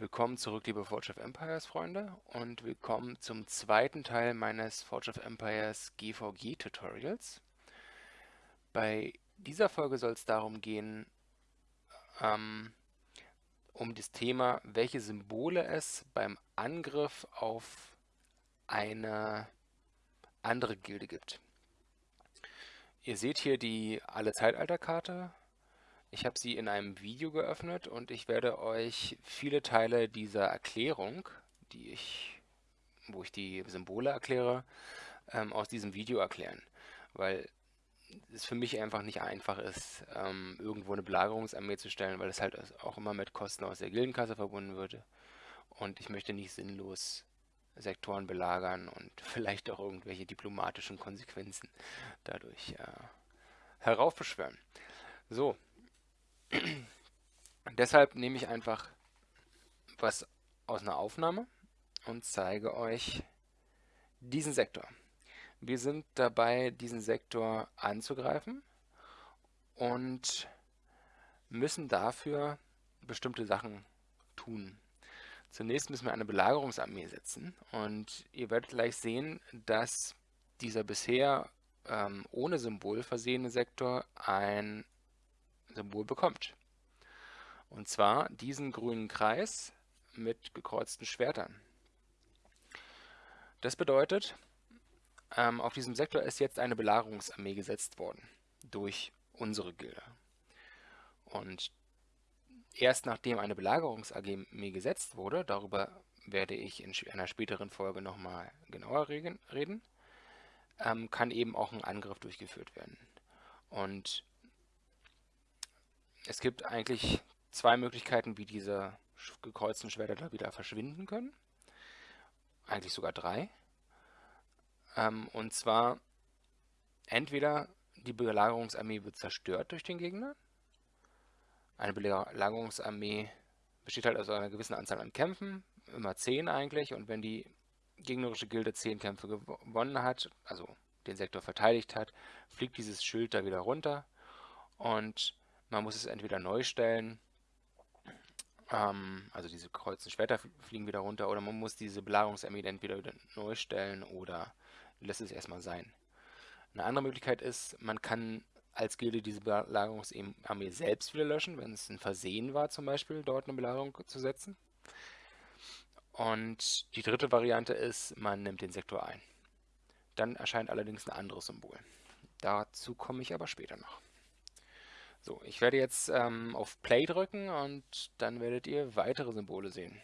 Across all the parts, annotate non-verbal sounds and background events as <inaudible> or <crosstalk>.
Willkommen zurück, liebe Forge of Empires Freunde und willkommen zum zweiten Teil meines Forge of Empires GVG Tutorials. Bei dieser Folge soll es darum gehen, ähm, um das Thema, welche Symbole es beim Angriff auf eine andere Gilde gibt. Ihr seht hier die Alle-Zeitalter-Karte ich habe sie in einem Video geöffnet und ich werde euch viele Teile dieser Erklärung, die ich, wo ich die Symbole erkläre, ähm, aus diesem Video erklären. Weil es für mich einfach nicht einfach ist, ähm, irgendwo eine Belagerungsarmee zu stellen, weil es halt auch immer mit Kosten aus der Gildenkasse verbunden würde. Und ich möchte nicht sinnlos Sektoren belagern und <laughs> vielleicht auch irgendwelche diplomatischen Konsequenzen dadurch äh, heraufbeschwören. So, Deshalb nehme ich einfach was aus einer Aufnahme und zeige euch diesen Sektor. Wir sind dabei, diesen Sektor anzugreifen und müssen dafür bestimmte Sachen tun. Zunächst müssen wir eine Belagerungsarmee setzen und ihr werdet gleich sehen, dass dieser bisher ähm, ohne Symbol versehene Sektor ein Symbol bekommt. Und zwar diesen grünen Kreis mit gekreuzten Schwertern. Das bedeutet, ähm, auf diesem Sektor ist jetzt eine Belagerungsarmee gesetzt worden durch unsere Gilde. Und erst nachdem eine Belagerungsarmee gesetzt wurde, darüber werde ich in einer späteren Folge nochmal genauer reden, ähm, kann eben auch ein Angriff durchgeführt werden. Und es gibt eigentlich zwei Möglichkeiten, wie diese gekreuzten Schwerter da wieder verschwinden können. Eigentlich sogar drei. Ähm, und zwar entweder die Belagerungsarmee wird zerstört durch den Gegner. Eine Belagerungsarmee besteht halt aus einer gewissen Anzahl an Kämpfen, immer zehn eigentlich. Und wenn die gegnerische Gilde zehn Kämpfe gewonnen hat, also den Sektor verteidigt hat, fliegt dieses Schild da wieder runter. Und man muss es entweder neu stellen, ähm, also diese kreuzten Schwerter fliegen wieder runter, oder man muss diese Belagerungsarmee entweder wieder neu stellen oder lässt es erstmal sein. Eine andere Möglichkeit ist, man kann als Gilde diese Belagerungsarmee selbst wieder löschen, wenn es ein Versehen war, zum Beispiel dort eine Belagerung zu setzen. Und die dritte Variante ist, man nimmt den Sektor ein. Dann erscheint allerdings ein anderes Symbol. Dazu komme ich aber später noch. So, ich werde jetzt ähm, auf Play drücken und dann werdet ihr weitere Symbole sehen.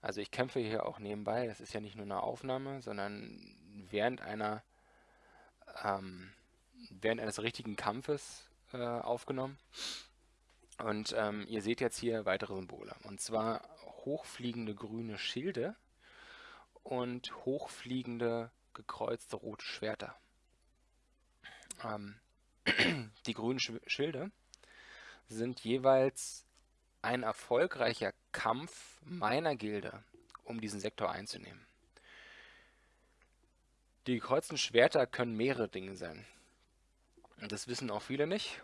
Also ich kämpfe hier auch nebenbei, das ist ja nicht nur eine Aufnahme, sondern während einer ähm, während eines richtigen Kampfes äh, aufgenommen. Und ähm, ihr seht jetzt hier weitere Symbole. Und zwar hochfliegende grüne Schilde und hochfliegende gekreuzte rote Schwerter. Ähm, <clears throat> die grünen Schilde sind jeweils ein erfolgreicher Kampf meiner Gilde, um diesen Sektor einzunehmen. Die gekreuzten Schwerter können mehrere Dinge sein. Das wissen auch viele nicht.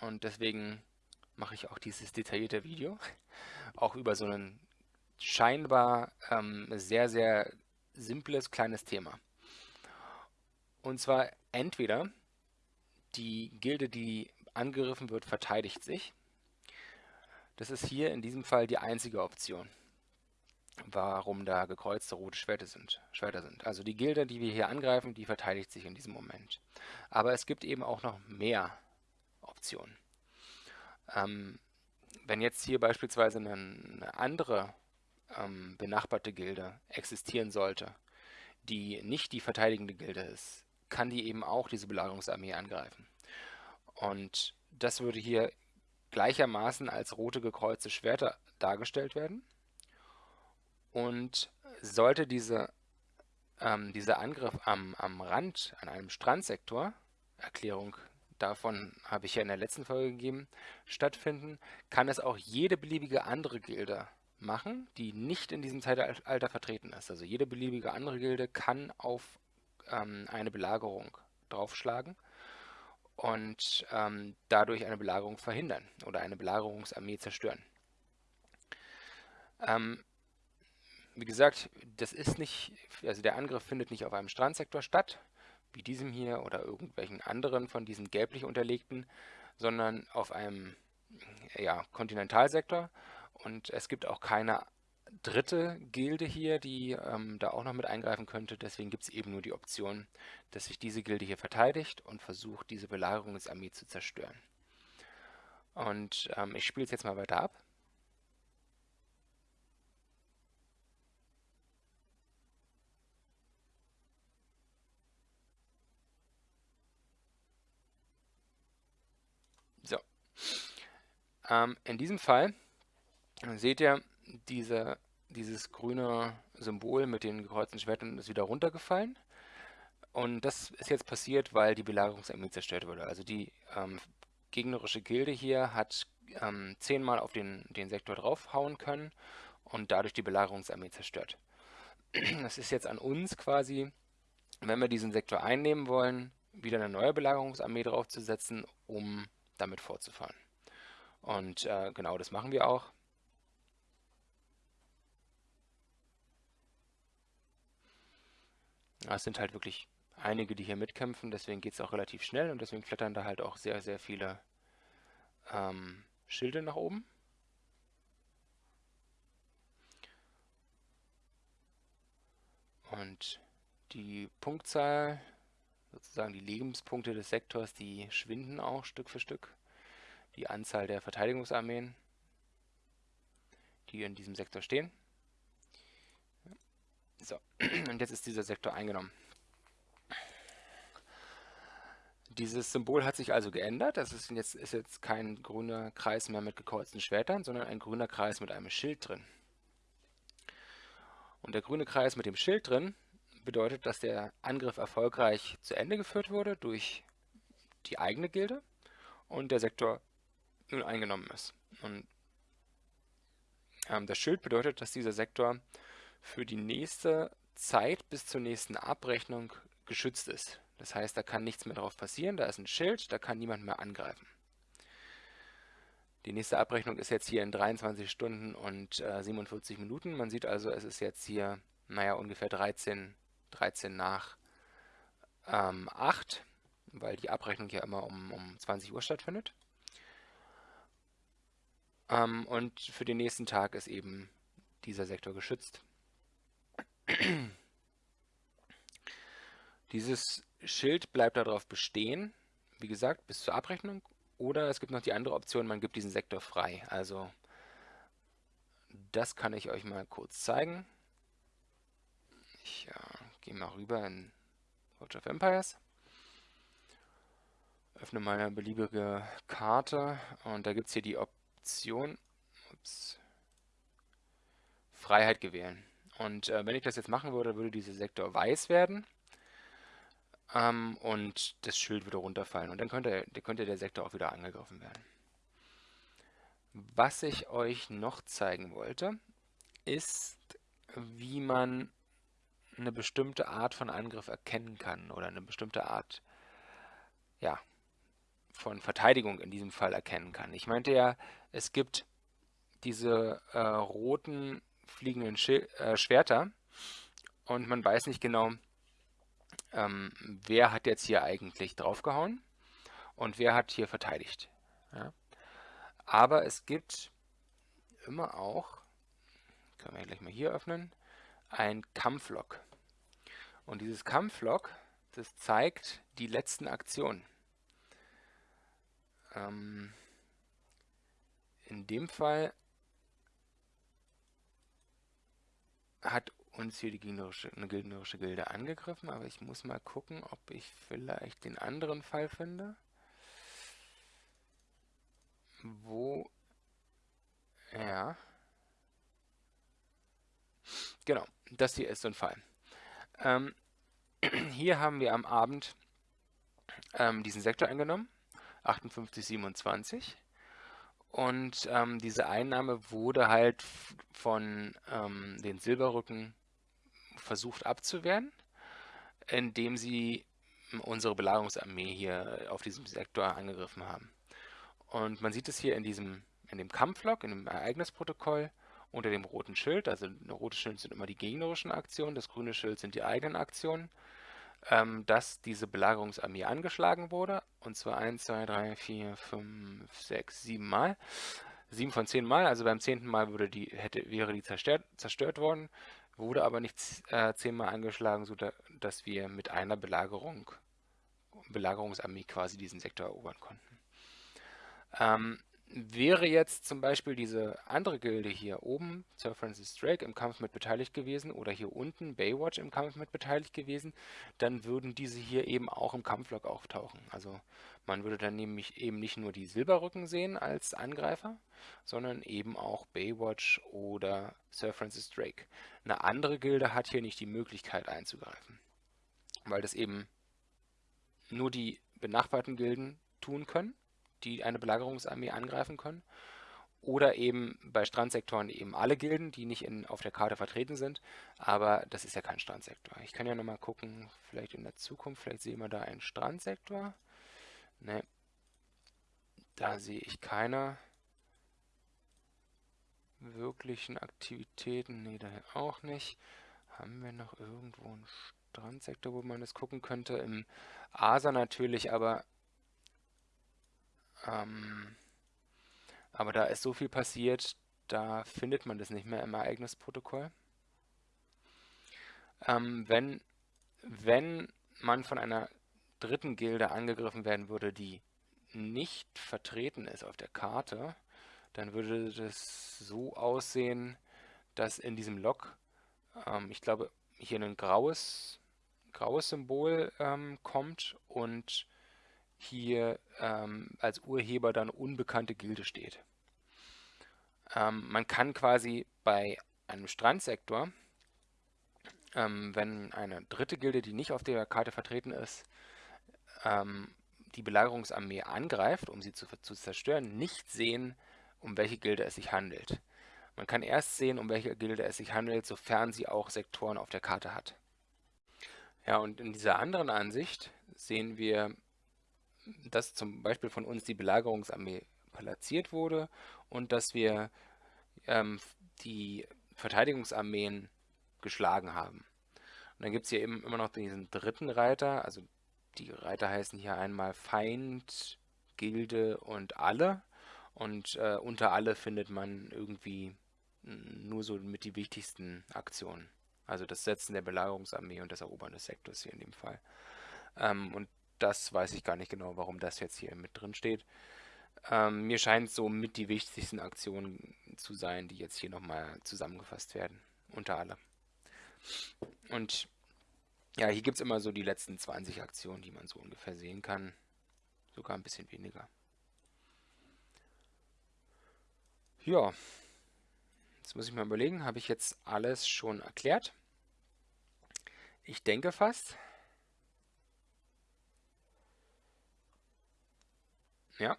Und deswegen mache ich auch dieses detaillierte Video. Auch über so ein scheinbar ähm, sehr, sehr simples kleines Thema. Und zwar entweder die Gilde, die angegriffen wird, verteidigt sich. Das ist hier in diesem Fall die einzige Option, warum da gekreuzte rote Schwerter sind. Schwerter sind. Also die Gilde, die wir hier angreifen, die verteidigt sich in diesem Moment. Aber es gibt eben auch noch mehr Optionen. Ähm, wenn jetzt hier beispielsweise eine andere ähm, benachbarte Gilde existieren sollte, die nicht die verteidigende Gilde ist, kann die eben auch diese Belagerungsarmee angreifen. Und das würde hier gleichermaßen als rote gekreuzte Schwerter dargestellt werden. Und sollte diese, ähm, dieser Angriff am, am Rand, an einem Strandsektor, Erklärung davon habe ich ja in der letzten Folge gegeben, stattfinden, kann es auch jede beliebige andere Gilde machen, die nicht in diesem Zeitalter vertreten ist. Also jede beliebige andere Gilde kann auf ähm, eine Belagerung draufschlagen und ähm, dadurch eine Belagerung verhindern oder eine Belagerungsarmee zerstören. Ähm, wie gesagt, das ist nicht, also der Angriff findet nicht auf einem Strandsektor statt, wie diesem hier oder irgendwelchen anderen von diesen gelblich unterlegten, sondern auf einem ja, Kontinentalsektor. Und es gibt auch keine dritte Gilde hier, die ähm, da auch noch mit eingreifen könnte. Deswegen gibt es eben nur die Option, dass sich diese Gilde hier verteidigt und versucht, diese Belagerungsarmee zu zerstören. Und ähm, ich spiele es jetzt mal weiter ab. So. Ähm, in diesem Fall seht ihr, diese, dieses grüne Symbol mit den gekreuzten Schwertern ist wieder runtergefallen. Und das ist jetzt passiert, weil die Belagerungsarmee zerstört wurde. Also die ähm, gegnerische Gilde hier hat ähm, zehnmal auf den, den Sektor draufhauen können und dadurch die Belagerungsarmee zerstört. <clears throat> Das ist jetzt an uns quasi, wenn wir diesen Sektor einnehmen wollen, wieder eine neue Belagerungsarmee draufzusetzen, um damit fortzufahren. Und äh, genau das machen wir auch. Es sind halt wirklich einige, die hier mitkämpfen, deswegen geht es auch relativ schnell und deswegen klettern da halt auch sehr, sehr viele ähm, Schilde nach oben. Und die Punktzahl, sozusagen die Lebenspunkte des Sektors, die schwinden auch Stück für Stück. Die Anzahl der Verteidigungsarmeen, die in diesem Sektor stehen. So, <clears throat> und jetzt ist dieser Sektor eingenommen. Dieses Symbol hat sich also geändert. Das ist jetzt, ist jetzt kein grüner Kreis mehr mit gekreuzten Schwertern, sondern ein grüner Kreis mit einem Schild drin. Und der grüne Kreis mit dem Schild drin bedeutet, dass der Angriff erfolgreich zu Ende geführt wurde durch die eigene Gilde und der Sektor nun eingenommen ist. Und ähm, das Schild bedeutet, dass dieser Sektor für die nächste Zeit bis zur nächsten Abrechnung geschützt ist. Das heißt, da kann nichts mehr drauf passieren, da ist ein Schild, da kann niemand mehr angreifen. Die nächste Abrechnung ist jetzt hier in 23 Stunden und äh, 47 Minuten. Man sieht also, es ist jetzt hier, naja, ungefähr 13, 13 nach ähm, 8, weil die Abrechnung ja immer um, um 20 Uhr stattfindet. Ähm, und für den nächsten Tag ist eben dieser Sektor geschützt. Dieses Schild bleibt darauf bestehen, wie gesagt, bis zur Abrechnung. Oder es gibt noch die andere Option, man gibt diesen Sektor frei. Also das kann ich euch mal kurz zeigen. Ich äh, gehe mal rüber in Watch of Empires. Öffne meine beliebige Karte und da gibt es hier die Option ups, Freiheit gewählen. Und äh, wenn ich das jetzt machen würde, würde dieser Sektor weiß werden ähm, und das Schild würde runterfallen. Und dann könnte, könnte der Sektor auch wieder angegriffen werden. Was ich euch noch zeigen wollte, ist, wie man eine bestimmte Art von Angriff erkennen kann oder eine bestimmte Art ja, von Verteidigung in diesem Fall erkennen kann. Ich meinte ja, es gibt diese äh, roten fliegenden Schil äh, Schwerter und man weiß nicht genau, ähm, wer hat jetzt hier eigentlich draufgehauen und wer hat hier verteidigt. Ja? Aber es gibt immer auch, können wir gleich mal hier öffnen, ein Kampflog. Und dieses Kampflog, das zeigt die letzten Aktionen. Ähm, in dem Fall hat uns hier die gegnerische, eine gegnerische Gilde angegriffen, aber ich muss mal gucken, ob ich vielleicht den anderen Fall finde. Wo... Ja. Genau, das hier ist so ein Fall. Ähm, <clears throat> hier haben wir am Abend ähm, diesen Sektor eingenommen, 5827. Und ähm, diese Einnahme wurde halt von ähm, den Silberrücken versucht abzuwehren, indem sie unsere Belagerungsarmee hier auf diesem Sektor angegriffen haben. Und man sieht es hier in diesem in dem Kampflog, in dem Ereignisprotokoll unter dem roten Schild. Also ein rotes Schild sind immer die gegnerischen Aktionen, das grüne Schild sind die eigenen Aktionen. Ähm, dass diese Belagerungsarmee angeschlagen wurde. Und zwar 1, 2, 3, 4, 5, 6, 7 Mal. 7 von 10 Mal, also beim 10. Mal würde die, hätte, wäre die zerstört, zerstört worden, wurde aber nicht äh, 10 Mal angeschlagen, sodass wir mit einer Belagerung, Belagerungsarmee quasi diesen Sektor erobern konnten. Ähm, Wäre jetzt zum Beispiel diese andere Gilde hier oben, Sir Francis Drake, im Kampf mit beteiligt gewesen oder hier unten Baywatch im Kampf mit beteiligt gewesen, dann würden diese hier eben auch im Kampflog auftauchen. Also man würde dann nämlich eben nicht nur die Silberrücken sehen als Angreifer, sondern eben auch Baywatch oder Sir Francis Drake. Eine andere Gilde hat hier nicht die Möglichkeit einzugreifen, weil das eben nur die benachbarten Gilden tun können die eine Belagerungsarmee angreifen können. Oder eben bei Strandsektoren eben alle Gilden, die nicht in, auf der Karte vertreten sind. Aber das ist ja kein Strandsektor. Ich kann ja nochmal gucken, vielleicht in der Zukunft, vielleicht sehen wir da einen Strandsektor. Ne, da sehe ich keine wirklichen Aktivitäten. Ne, da auch nicht. Haben wir noch irgendwo einen Strandsektor, wo man das gucken könnte? Im Asa natürlich, aber ähm, aber da ist so viel passiert, da findet man das nicht mehr im Ereignisprotokoll. Ähm, wenn, wenn man von einer dritten Gilde angegriffen werden würde, die nicht vertreten ist auf der Karte, dann würde das so aussehen, dass in diesem Log, ähm, ich glaube, hier ein graues, graues Symbol ähm, kommt und hier ähm, als Urheber dann unbekannte Gilde steht. Ähm, man kann quasi bei einem Strandsektor, ähm, wenn eine dritte Gilde, die nicht auf der Karte vertreten ist, ähm, die Belagerungsarmee angreift, um sie zu, zu zerstören, nicht sehen, um welche Gilde es sich handelt. Man kann erst sehen, um welche Gilde es sich handelt, sofern sie auch Sektoren auf der Karte hat. Ja, und in dieser anderen Ansicht sehen wir dass zum Beispiel von uns die Belagerungsarmee platziert wurde und dass wir ähm, die Verteidigungsarmeen geschlagen haben. Und dann gibt es hier eben immer noch diesen dritten Reiter, also die Reiter heißen hier einmal Feind, Gilde und Alle. Und äh, unter Alle findet man irgendwie nur so mit die wichtigsten Aktionen. Also das Setzen der Belagerungsarmee und das Erobern des Sektors hier in dem Fall. Ähm, und das weiß ich gar nicht genau, warum das jetzt hier mit drin steht. Ähm, mir scheint so mit die wichtigsten Aktionen zu sein, die jetzt hier nochmal zusammengefasst werden, unter alle. Und ja, hier gibt es immer so die letzten 20 Aktionen, die man so ungefähr sehen kann. Sogar ein bisschen weniger. Ja, jetzt muss ich mal überlegen, habe ich jetzt alles schon erklärt? Ich denke fast. Ja.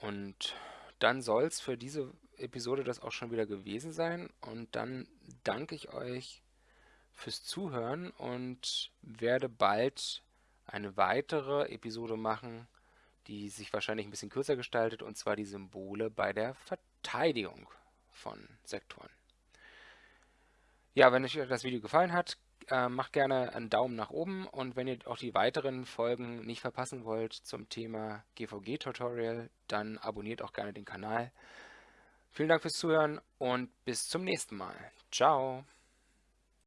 Und dann soll es für diese Episode das auch schon wieder gewesen sein. Und dann danke ich euch fürs Zuhören und werde bald eine weitere Episode machen, die sich wahrscheinlich ein bisschen kürzer gestaltet, und zwar die Symbole bei der Verteidigung von Sektoren. Ja, wenn euch das Video gefallen hat, äh, macht gerne einen Daumen nach oben und wenn ihr auch die weiteren Folgen nicht verpassen wollt zum Thema GVG-Tutorial, dann abonniert auch gerne den Kanal. Vielen Dank fürs Zuhören und bis zum nächsten Mal. Ciao!